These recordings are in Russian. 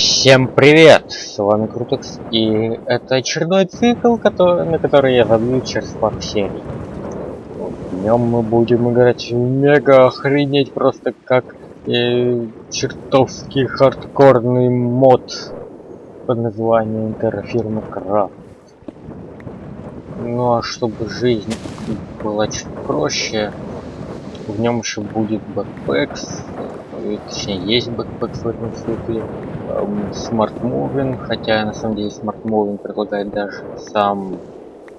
Всем привет! С вами Крутекс, и это очередной цикл, который, на который я забью через пару серий. В нем мы будем играть мега охренеть просто как э, чертовски хардкорный мод под названием TerraFirmaCraft. Ну а чтобы жизнь была чуть проще, в нем еще будет Backpacks, точнее есть Backpacks в этом цикле, Smart Moving, хотя на самом деле Smart Moving предлагает даже сам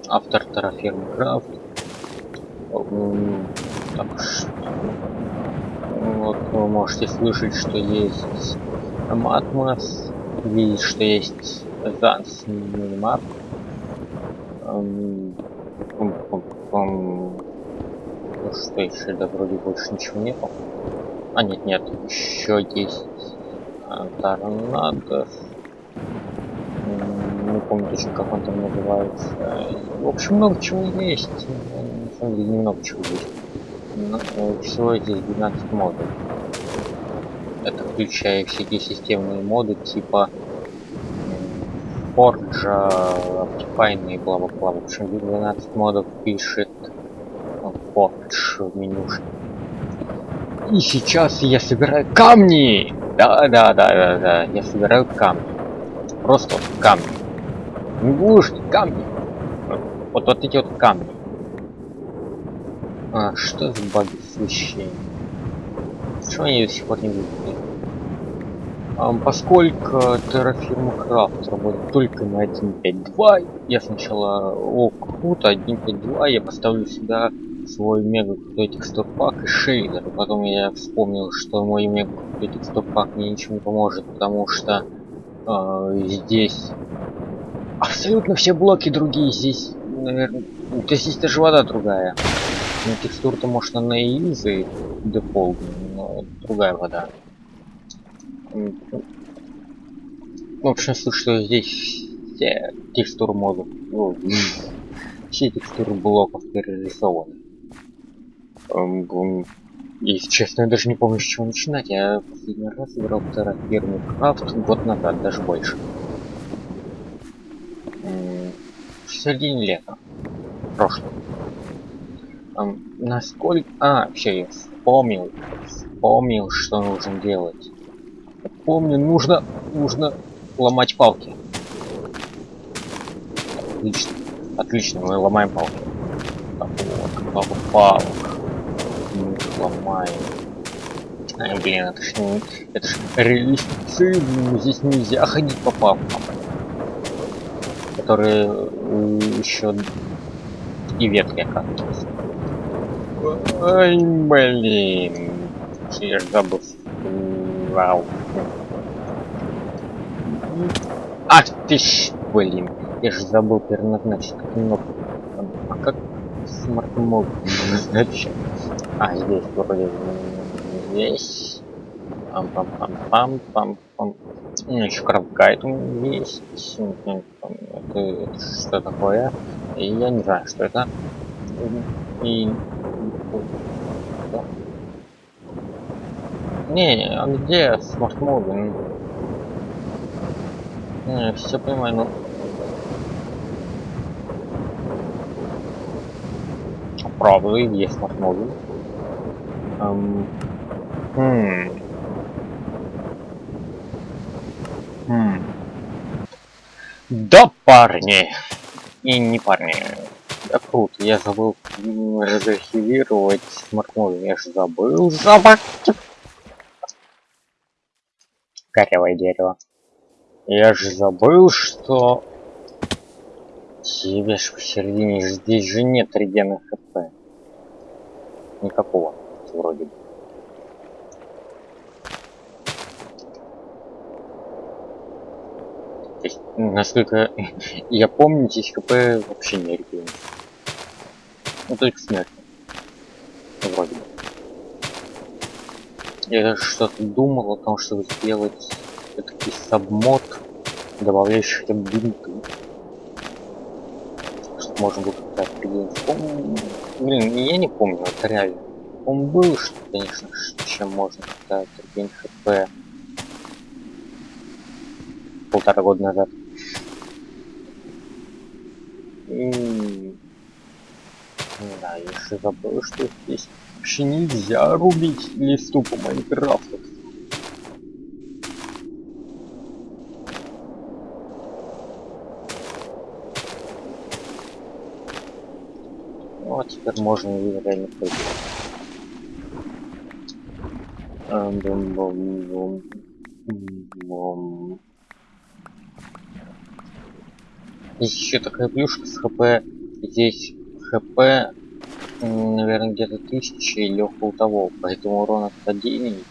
автор TerraFirmaCraft. Так что вот вы можете слышать, что есть Matmos, видеть, что есть Advanced Minimap. Что еще? Да вроде больше ничего нету. А нет, нет, еще есть торнадо. Не помню точно, как он там называется. В общем, много чего есть. На самом деле, немного чего есть. Но всего здесь 12 модов. Это включая всякие системные моды типа Forge, Optifine и бла-бла-бла. В общем, 12 модов пишет Forge в менюшке. И сейчас я собираю камни! Да, да, да, да, да. Я собираю камни. Просто вот камни. Не будешь камни. Вот, вот эти вот камни. А, что за баги освещения? Почему они до сих пор не выглядят? А, поскольку Terraform Craft работает только на 1.5.2, я сначала, о, круто, 1.5.2, я поставлю сюда свой мега крутой текстурпак и шейдер. Потом я вспомнил, что мой мега крутой текстурпак мне ничего не поможет, потому что э, здесь абсолютно все блоки другие. Здесь, наверное, то здесь даже вода другая. Ну, текстур-то может на easy дефолт, но другая вода. В общем, слышу, что здесь все текстуры модов, ну, все текстуры блоков перерисованы. Если честно, я даже не помню, с чего начинать. Я последний раз играл в Terraform Craft год назад, даже больше. В середине лета. Прошлого. Насколько... А, все, я вспомнил. Вспомнил, что нужно делать. Помню, нужно... Нужно ломать палки. Отлично. Отлично, мы ломаем палки. Так, вот, палок ломаем. Ай, блин, это ж не... Это ж реалистично, здесь нельзя ходить по папкам. Которые еще и ветки оказываются. Ай, блин. Я ж забыл. Вау. Ах ты ж, блин. Я же забыл переназначить кнопку. А как Smart мод назначить? А, здесь вроде здесь. Пам пам пам пам пам пам. Ну, еще CraftGuide есть. Это, что такое? И я не знаю, что это. И... Не, а где Smart Moving? Не, все понимаю, но... Правда, есть Smart Moving. Эм, хм. Хм. Да, парни. И не парни. Да круто, я забыл разархивировать смартфон. Я же забыл забыть. Корявое дерево. Я же забыл, что... Тебе ж посередине, здесь же нет регена хп. Никакого вроде бы. Насколько я помню, здесь ХП вообще не регулирует. Ну только смерть. Вроде бы. Я что-то думал о том, чтобы сделать такой сабмод, добавляющий хотя бы бинты. Что можно будет как-то определить. Блин, я не помню, это реально он был, что, конечно, чем можно как-то один хп полтора года назад. И... Да, еще забыл, что здесь вообще нельзя рубить листу по Майнкрафту. Вот теперь можно реально пройти. Есть еще такая плюшка с хп. Здесь хп, наверное, где-то тысяча или около того, поэтому урон от падений.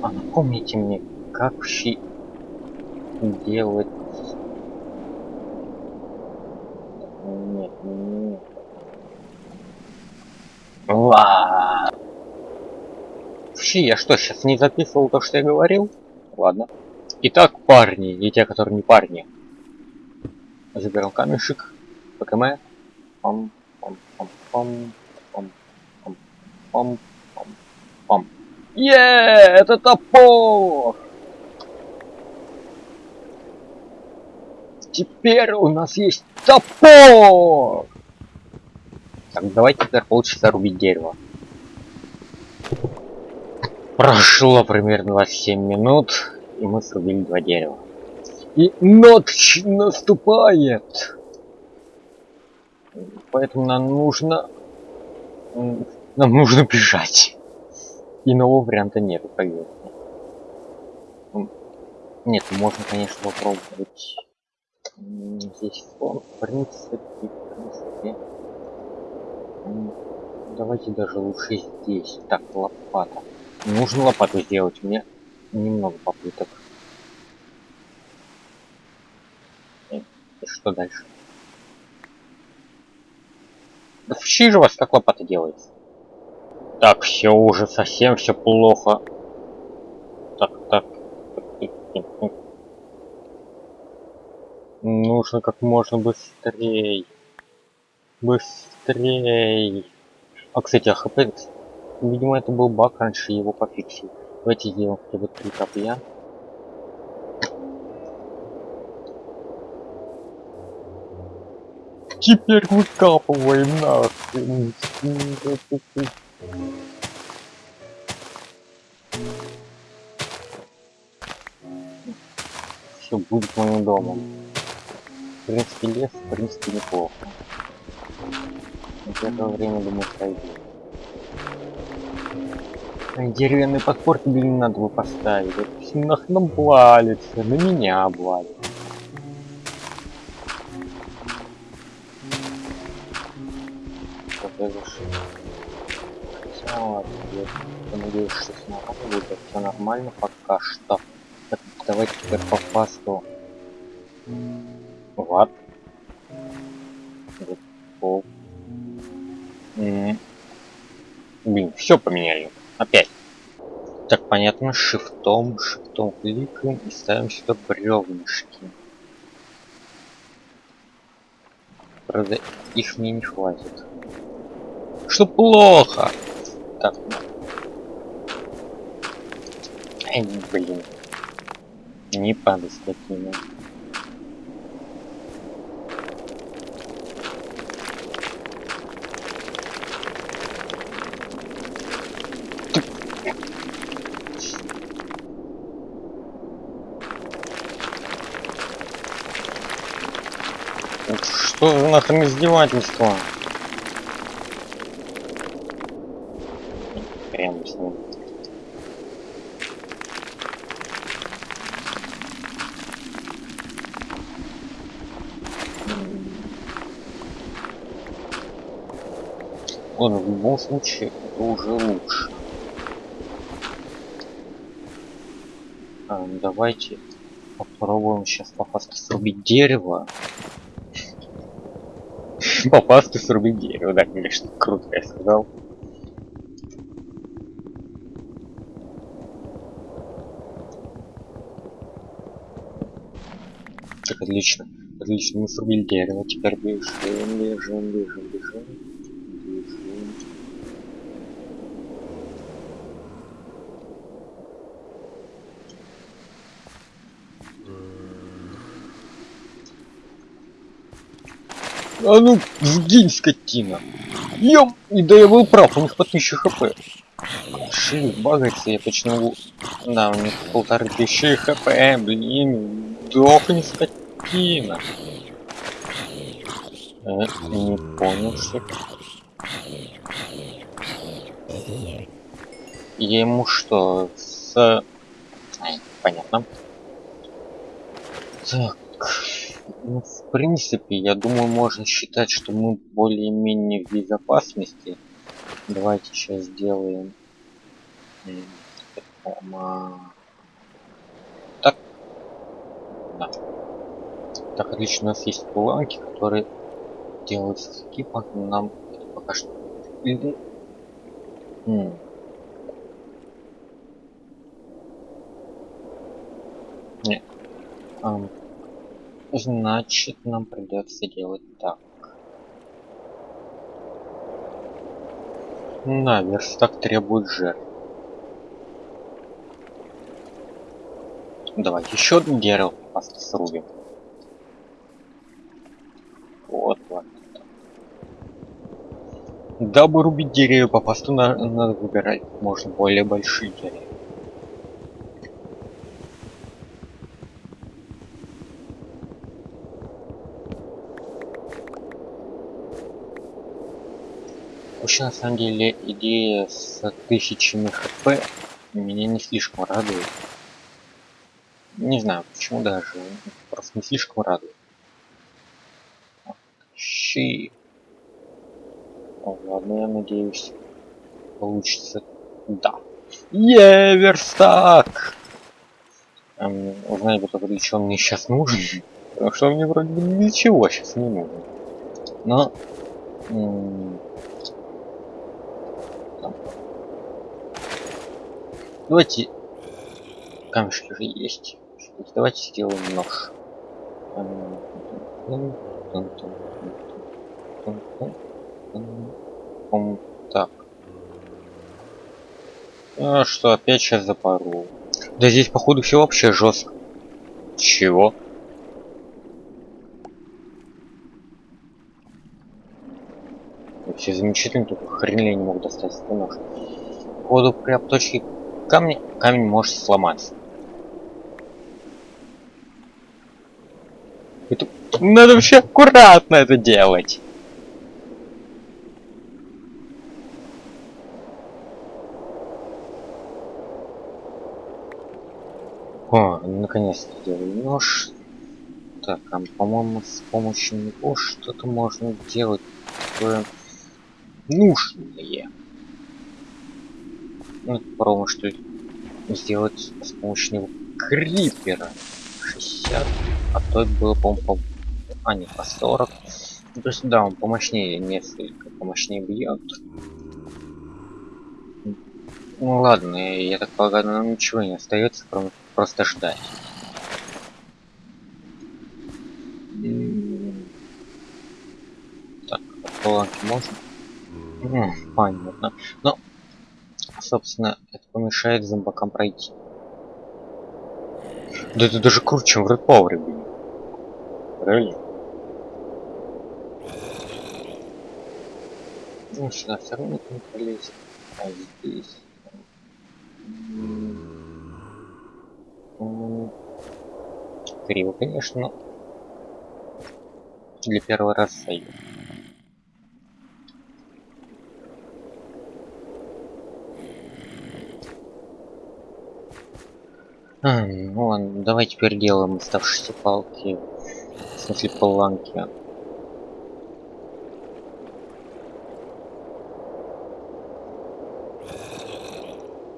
А напомните мне, как вообще делать... Нет, нет. Ла. Вообще, я что, сейчас не записывал то, что я говорил? Ладно. Итак, парни, и те, которые не парни. Заберем камешек. ПКМ. Пам, пам, пам, пам, пам, пам, пам, пам, пам. Е, это топор! Теперь у нас есть топор! Так, давайте теперь полчаса рубить дерево. Прошло примерно 27 минут, и мы срубили два дерева. И ночь наступает! Поэтому нам нужно... Нам нужно бежать. Иного варианта нет, поверьте. Нет, можно, конечно, попробовать здесь фон, в принципе, в принципе. Давайте даже лучше здесь. Так, лопата. Нужно лопату сделать. Мне немного попыток. И, и что дальше? Да в же вас как лопата делается? Так, все уже совсем все плохо. Так, так. Нужно как можно быстрее. Быстрее. А, кстати, АХП Видимо, это был баг, раньше его пофиксили. Давайте сделаем хотя бы три копья. Теперь выкапываем нахрен. Все будет моим домом. В принципе, лес, в принципе, неплохо. В это время, думаю, пройдет. Деревянный подпорки, блин, надо бы поставить. Это нахрен на меня облалится. я зашел. Хотя ладно, надеюсь, что с нормально будет, все нормально пока что. Так, давайте теперь по фасту. Пол. Блин, все поменяли. Опять. Так, понятно, шифтом, шифтом кликаем и ставим сюда бревнышки. Правда, их мне не хватит. Что плохо? Так. Эй, блин. Не падай с такими. За нахрен издевательство? Прям с ним. Ладно, в любом случае это уже лучше. А, давайте попробуем сейчас по фасту срубить дерево попасть и срубить дерево. Да, конечно, круто, я сказал. Так, отлично. Отлично, мы срубили дерево. Теперь бежим, бежим, бежим, бежим. Бежим. А ну, сгинь, скотина. Ём, и да я был прав, у них по 1000 хп. Шип багается, я точно могу... Да, у них полторы тысячи хп, блин. Дохни, скотина. Э, не понял, что... Я ему что, с... Ай, понятно. Так, ну, в принципе, я думаю, можно считать, что мы более-менее в безопасности. Давайте сейчас сделаем... Так. Да. Так, отлично, у нас есть планки, которые делаются с экипа. Нам это пока что... М Не. Um, значит, нам придется делать так. На, верстак требует жертв. Давай еще одно дерево просто срубим. Вот, вот. Дабы рубить деревья по посту, надо выбирать можно более большие деревья. Вообще, на самом деле, идея с тысячами хп меня не слишком радует. Не знаю, почему даже. Просто не слишком радует. Щи. О, ладно, я надеюсь, получится. Да. Е, верстак! Эм, узнать бы только, для чего мне сейчас нужен. Потому что мне вроде бы ничего сейчас не нужно. Но Давайте камешки уже есть. Давайте сделаем нож. Так. А что, опять сейчас запорол. Да здесь, походу, все вообще жестко. Чего? Все замечательно, только хрен я не мог достать этот нож. Походу, при обточке камня камень может сломаться. Это... Надо вообще аккуратно это делать. О, наконец-то делаю нож. Так, а по-моему, с помощью него что-то можно делать такое нужное. Ну, попробуем что сделать с помощью крипера. 60, а то было, по-моему, по... А, не, по 40. Ну, то есть, да, он помощнее, несколько помощнее бьет. Ну ладно, я так полагаю, нам ничего не остается, кроме просто ждать. Так, планки можно? Понятно. Но собственно, это помешает зомбакам пройти. Да это даже круче, чем в Red Power, блин. Правильно? Ну, сюда все равно не пролезет. А здесь... Криво, конечно, но для первого раза сойдет. А, ну ладно, давай теперь делаем оставшиеся палки. В смысле планки.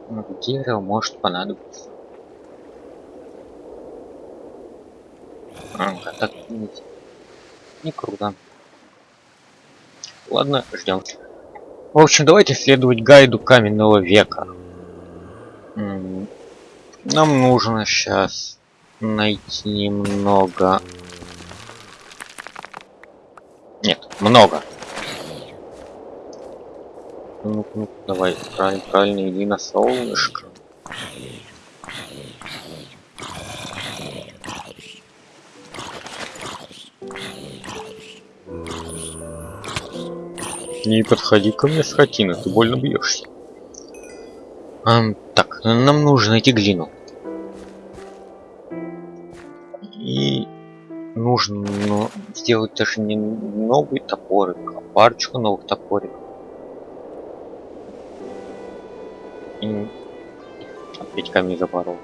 Ну, дерево может понадобиться. А, так не, не круто. Ладно, ждем. В общем, давайте следовать гайду каменного века. Нам нужно сейчас найти немного... Нет, много. Ну, ну давай, правильно, правильно, иди на солнышко. Не подходи ко мне, скотина, ты больно бьешься. А, так, нам нужно найти глину. И нужно ну, сделать даже не новый топорик, а парочку новых топориков. И опять камни запорол.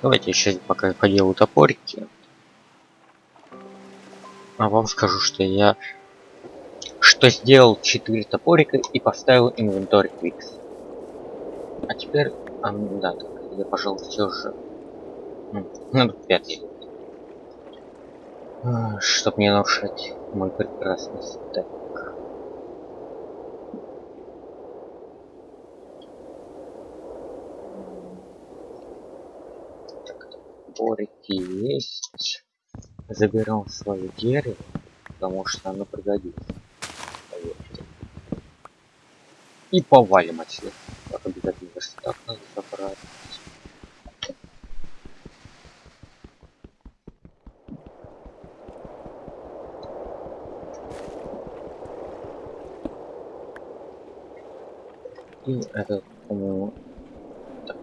Давайте сейчас пока поделаю топорики. А вам скажу, что я что сделал 4 топорика и поставил инвентарь Quicks. А теперь, а, да, так, я, пожалуй, все же надо пятый. А, чтоб не нарушать мой прекрасный стек. Топорики есть. Заберем свое дерево, потому что оно пригодится. Поверьте. И повалим отсюда. Так обязательно так надо забрать. И это, по-моему,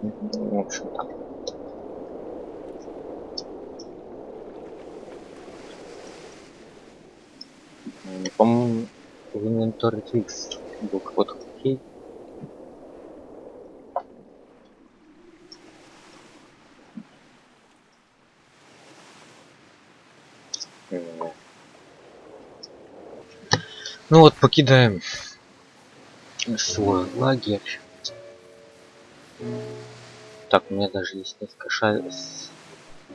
ну, в общем, так. По-моему, в инвентарь X был какой-то окей. Ну вот, покидаем свой лагерь. Так, у меня даже есть несколько, ша...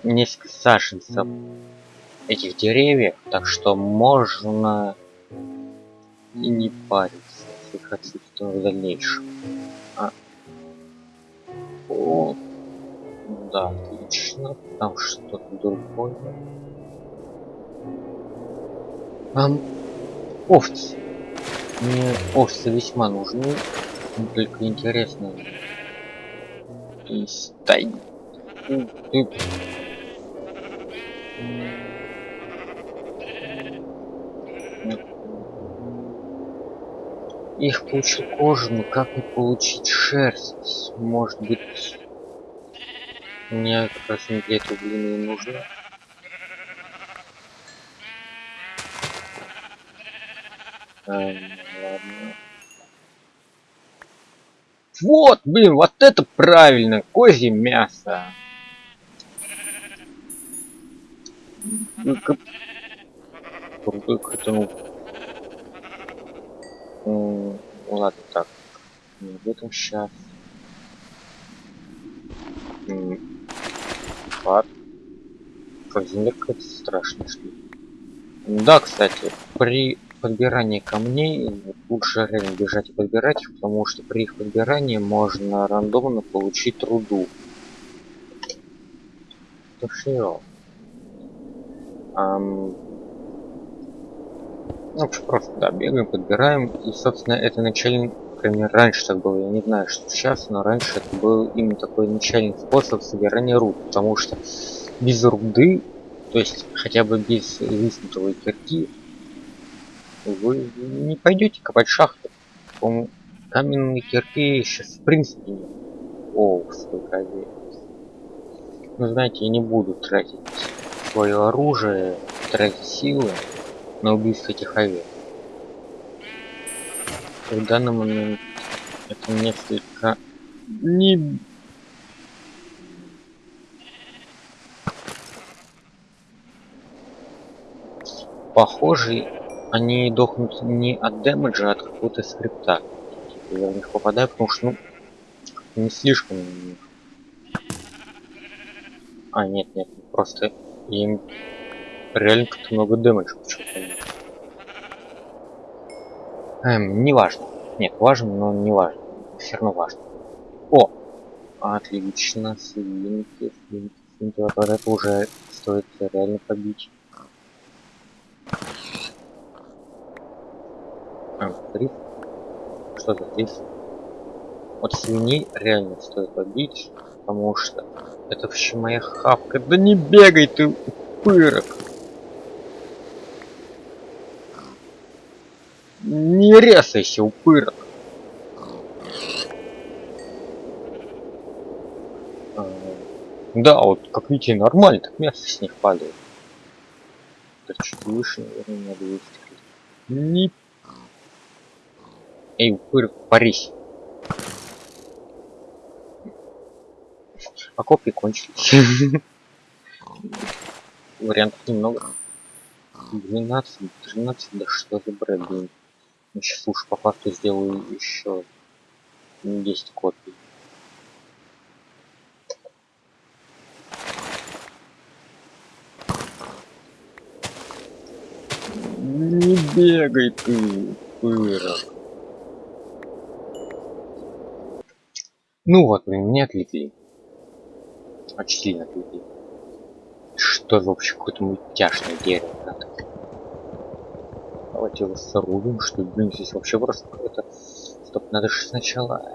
несколько саженцев этих деревьев, так что можно и не париться, если хотите в дальнейшем. А. О, да, отлично. Там что-то другое. Ам, овцы. Мне овцы весьма нужны. Только интересно. И стай. Их получил кожу, но как не получить шерсть? Может быть, мне как раз не для этого длины нужно. Эм, ладно. Вот, блин, вот это правильно, козье мясо. Только... Крутой крутанул. Ну, ладно, так. Не об этом сейчас. Пад. Как земля какая-то страшная штука. Да, кстати, при подбирании камней лучше реально бежать и подбирать их, потому что при их подбирании можно рандомно получить руду. То все. Um, ну, просто, да, бегаем, подбираем. И, собственно, это начальный, например, раньше так было, я не знаю, что сейчас, но раньше это был именно такой начальный способ собирания руд, потому что без руды, то есть хотя бы без виснутого кирки, вы не пойдете копать шахты. по каменные кирки сейчас в принципе нет. О, сколько овец. Ну, знаете, я не буду тратить свое оружие, тратить силы на убийство этих овец. В данный момент это несколько не похожи они дохнут не от дэмэджа, а от какого-то скрипта. Я в них попадаю, потому что ну не слишком а нет нет просто им реально как-то много дэмэджа. Эм, не важно. Нет, важно, но не важно. Все равно важно. О! Отлично, свинки, свинки, свинки. Вот, это уже стоит реально побить. что за рис? Вот свиней реально стоит побить, потому что это вообще моя хавка. Да не бегай ты, упырок! Не резайся, упырок! Да, вот как видите, нормально, так мясо с них падает. Это чуть выше, наверное, надо выстрелить. Не... Эй, упырок, парись. А копии кончились. Вариантов немного. 12, 13, да что за бред, блин. Сейчас уж по факту сделаю еще 10 копий. Не бегай ты, пырок. Ну вот, меня отвлекли. Очень сильно отвлекли. Что за вообще какое-то мультяшное дерево, Давайте его сорубим, что блин, здесь вообще просто какое-то... Стоп, надо же сначала...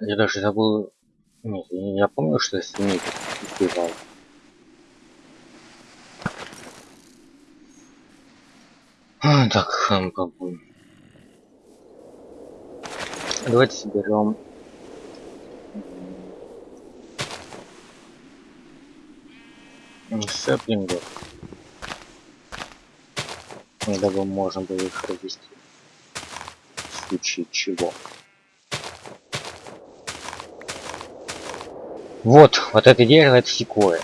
Я даже забыл... Нет, я помню, что я свиней убивал. А, так, попробуем. Давайте соберем сэплингов дабы можно было их развести в случае чего. Вот вот это дерево это секое.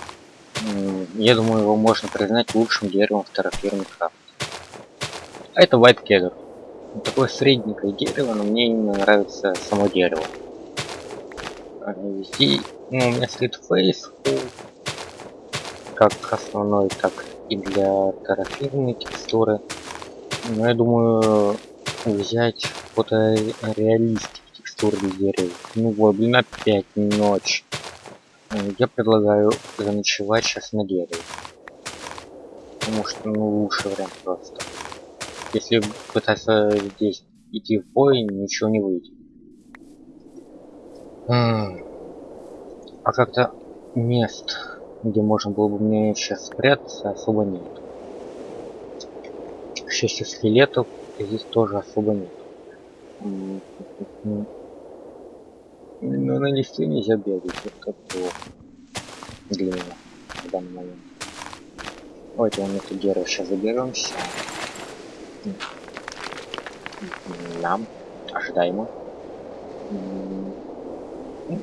Я думаю его можно признать лучшим деревом в террафирме крафт а это white кедр такое средненькое дерево но мне именно нравится само дерево. Здесь ну, у меня стоит фейс как основной, так и для тарафирной текстуры. Но я думаю взять фотореалистик текстуры дерева. Ну вот, блин, опять ночь. Я предлагаю заночевать сейчас на дереве. Потому что, ну, лучший вариант просто. Если пытаться здесь идти в бой, ничего не выйдет. А как-то мест где можно было бы мне сейчас спрятаться, особо нет. К счастью, скелетов здесь тоже особо нет. Но на листе нельзя бегать, это плохо для меня в данный момент. Давайте мы это дерево сейчас заберемся. Нам ожидаемо. Ну,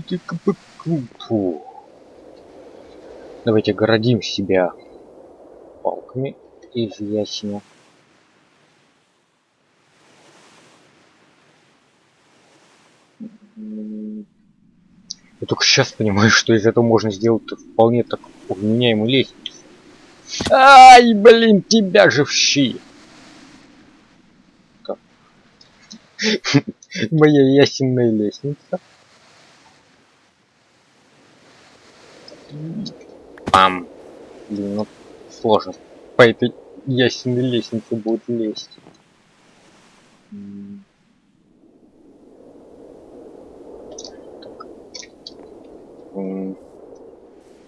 почему бы нет? Давайте городим себя палками из ясеня. Я только сейчас понимаю, что из этого можно сделать вполне так вменяемую лестницу. Ай, блин, тебя же в щи! Моя ясенная лестница. Пам. Блин, ну сложно. По этой ясенной лестнице будет лезть.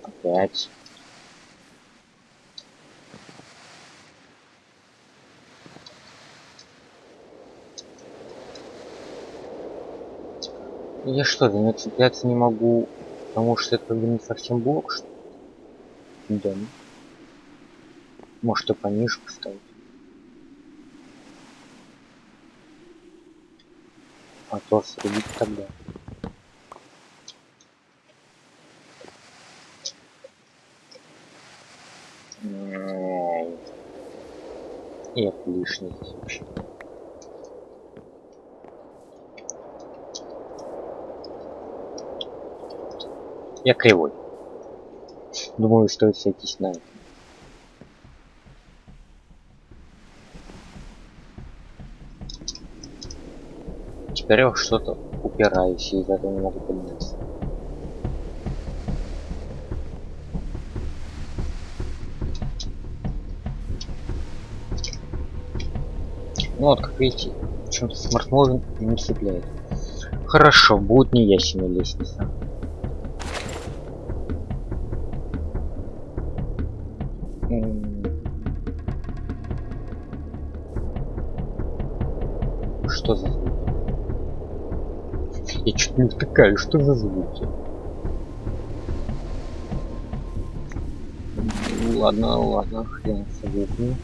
Опять. Я что, до него цепляться не могу, потому что это не совсем блок, что Да. Может и пониже поставить. А то срубить тогда. И лишний вообще. Я кривой. Думаю, стоит сойтись на это. Теперь я что-то упираюсь, и из этого не могу подняться. Ну вот, как видите, почему-то смартмовин не цепляет. Хорошо, будет неясная лестница. Втыкаю, что за звуки? Ладно, ладно, хрен с звуками.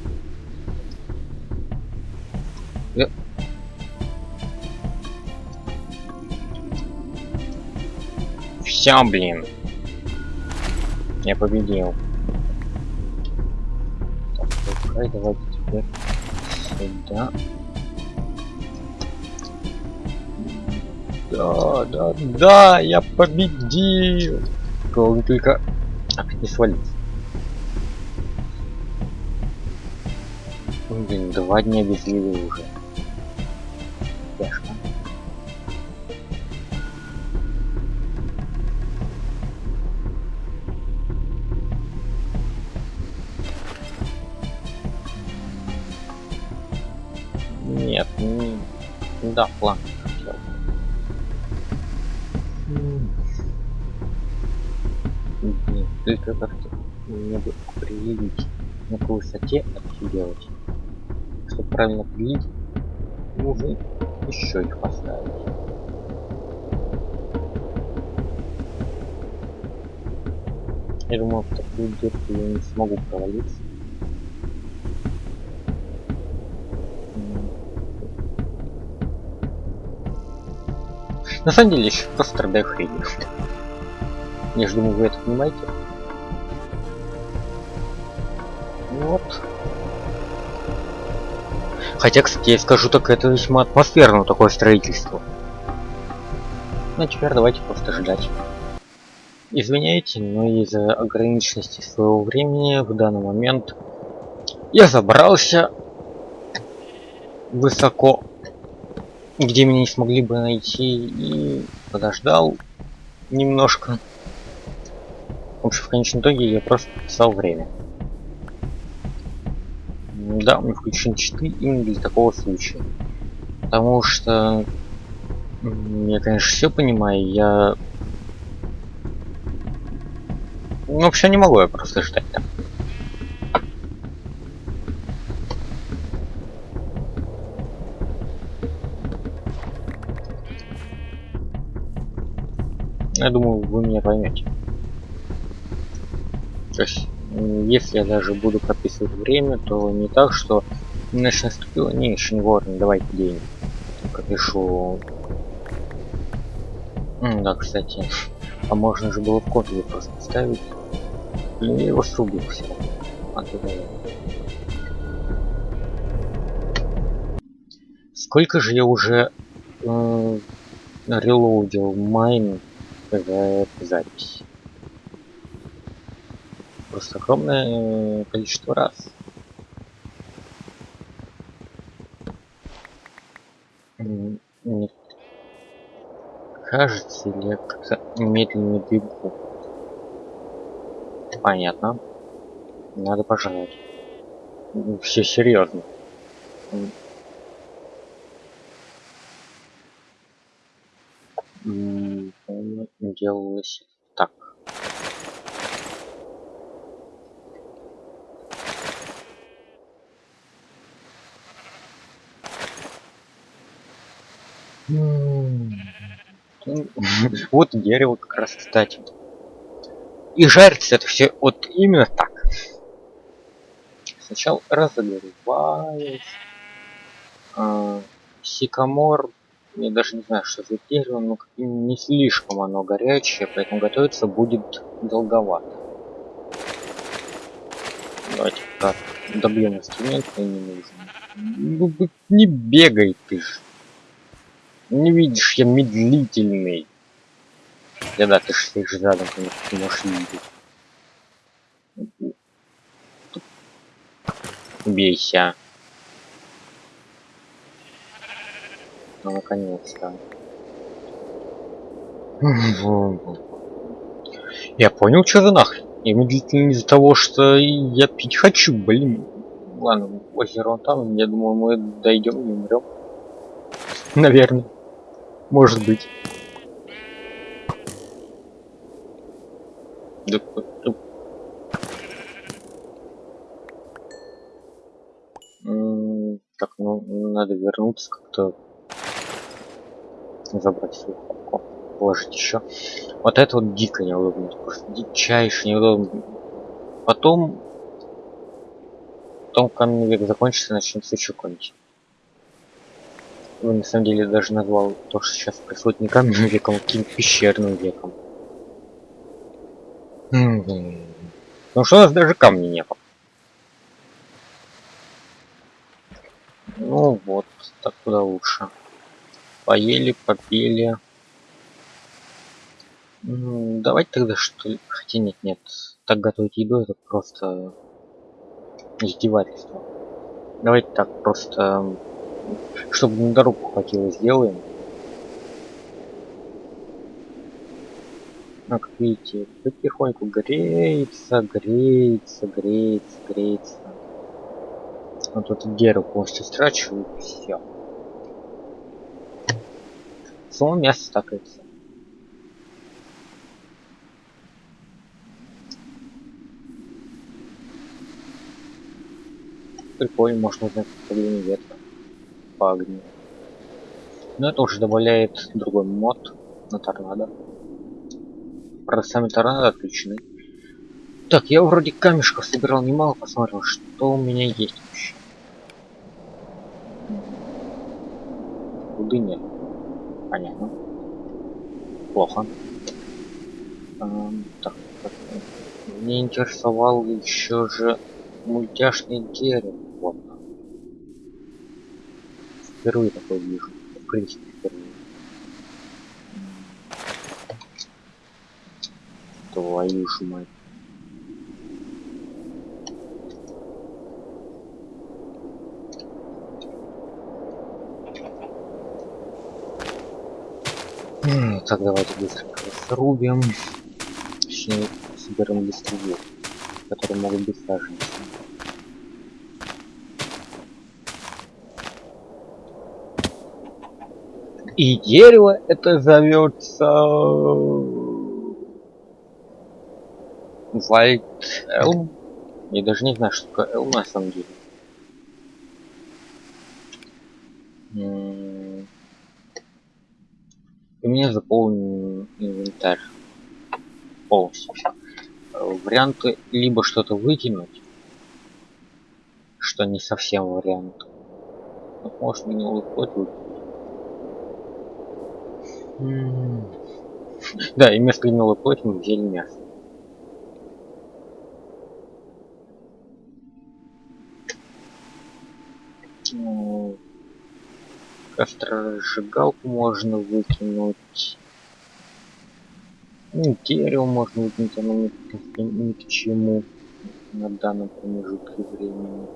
Я... Все, блин. Я победил. Так, давайте теперь сюда. Да, да, да, я победил. Главное только не свалить. Блин, два дня без еды уже. Тяжко. Нет, не... Да, план. Мне бы определить на какой высоте это делать чтобы правильно пилить, нужно еще их поставить. Я думаю, в такую дырку я не смогу провалиться. На самом деле, еще просто страдаю хренью. Я же думаю, вы это понимаете. Хотя, кстати, я скажу так, это весьма атмосферно такое строительство. Ну, а теперь давайте просто ждать. Извиняйте, но из-за ограниченности своего времени в данный момент я забрался высоко, где меня не смогли бы найти, и подождал немножко. В общем, в конечном итоге я просто писал время. Да, мне включен читы именно для такого случая. Потому что я, конечно, все понимаю, я... Ну, вообще не могу я просто ждать там. Я думаю, вы меня поймете. Есть если я даже буду прописывать время, то не так, что ночь наступила, не, еще не вовремя, давайте день. Только пишу... М да, кстати, а можно же было в копии просто ставить. Блин, я его срубил все. А, Сколько же я уже э, релоудил майн за эту запись? Огромное количество раз. Нет. Кажется, или как-то медленно бегу. Понятно. Надо пожаловать. Все серьезно. Делалось так. Вот дерево как раз, кстати. И жарится это все вот именно так. Сначала разогреваюсь. А, сикамор, я даже не знаю, что за дерево, но не слишком оно горячее, поэтому готовиться будет долговато. Давайте как добьем инструмент, не нужно. Ну, не бегай ты ж. Не видишь, я медлительный. Да да, ты ж стоишь рядом, конечно, ты можешь видеть. Бейся. Ну, наконец-то. Я понял, что за нахрен. Я медлительный из-за того, что я пить хочу, блин. Ладно, озеро там, я думаю, мы дойдем и умрем. Наверное. Может быть. Так, ну, надо вернуться как-то. Забрать свою папку. Положить еще. Вот это вот дико неудобно. Просто дичайше неудобно. Потом... Потом каменный век закончится, начнется еще какой-нибудь. Ну, на самом деле даже назвал то, что сейчас происходит не каменным веком, а каким-то пещерным веком. Потому что у нас даже камней не было. Ну вот, так куда лучше. Поели, попели. Ну, давайте тогда что ли. Хотя нет, нет. Так готовить еду это просто издевательство. Давайте так просто, чтобы на дорогу хватило, сделаем. Как видите, потихоньку греется, греется, греется, греется. Вот тут дерево полностью страчиваю, все. Само мясо стакается. Прикольно, можно узнать направление ветра по огню. Но это уже добавляет другой мод на торнадо. Правда, сами торнадо отключены. Так, я вроде камешков собирал немало, посмотрел, что у меня есть вообще. Руды нет. Понятно. Плохо. Эм, так, так, мне интересовал еще же мультяшный дерево. Впервые такое вижу. В принципе, впервые. Твою ж мать. Так, давайте быстренько срубим. Точнее, соберем листву, которые могут быть саженцы. И дерево это зовется White Elm. Я даже не знаю, что такое Elm на самом деле. И мне заполнен инвентарь полностью. Варианты либо что-то выкинуть, что не совсем вариант. Может мне выходит выкинуть. Да, и вместо гнилой плоти мы взяли мясо. Кострожигалку можно выкинуть. Ну, дерево можно выкинуть, оно ни, к- ни к чему на данном промежутке времени.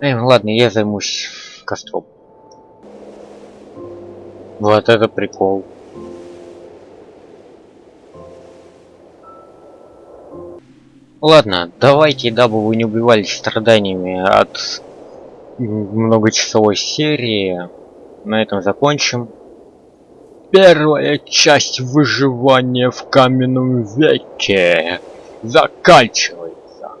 Эй, ладно, я займусь костром. Вот это прикол. Ладно, давайте, дабы вы не убивались страданиями от многочасовой серии, на этом закончим. Первая часть выживания в каменном веке заканчивается.